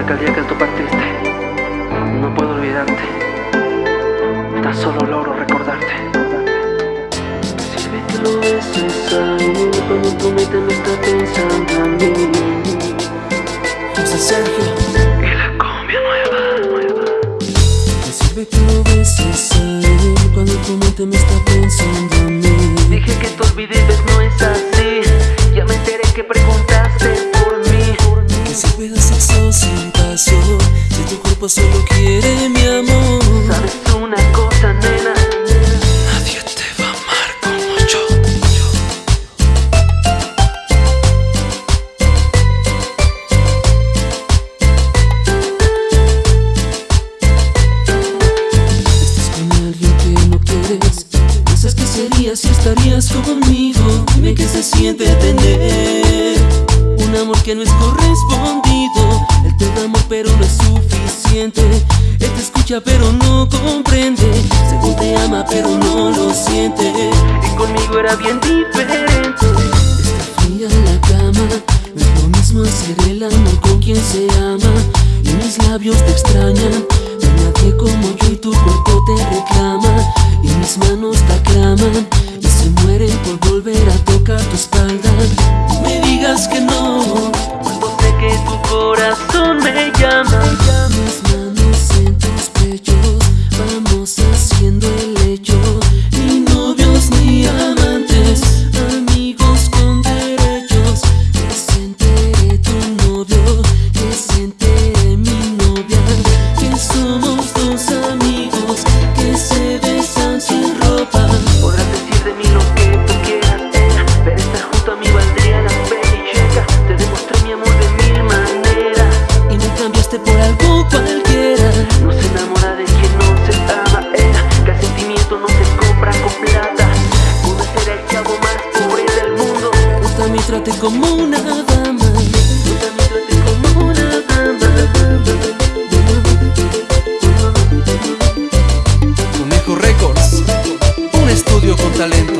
aquel día que tú partiste. No puedo olvidarte. Tan solo logro recordarte. Si vete lo es necesario, cuando tu mente no está pensando a mí. Piensa Sergio. Y la cumbia nueva, nueva. Sirve lo ves necesario, cuando tu me está pensando a mí. Dije que te olvides, no es así. Ya me enteré que pregunté. solo quiere mi amor ¿Sabes una cosa, nena? Nadie te va a amar como yo, yo. Estás con alguien que no quieres Piensas que sería si estarías conmigo Dime que se siente tener Un amor que no es correspondido te damos pero no es suficiente. Él te escucha pero no comprende. Según te ama pero no lo siente Y conmigo era bien diferente. Está fría la cama. No es lo mismo hacer el amor con quien se ama. Y mis labios te extrañan. No como yo y tu cuerpo te reclama. Y mis manos te aclaman. Y se mueren por volver a tocar tu espalda. No me digas que no. Cuando que tu corazón Records, un estudio con talento.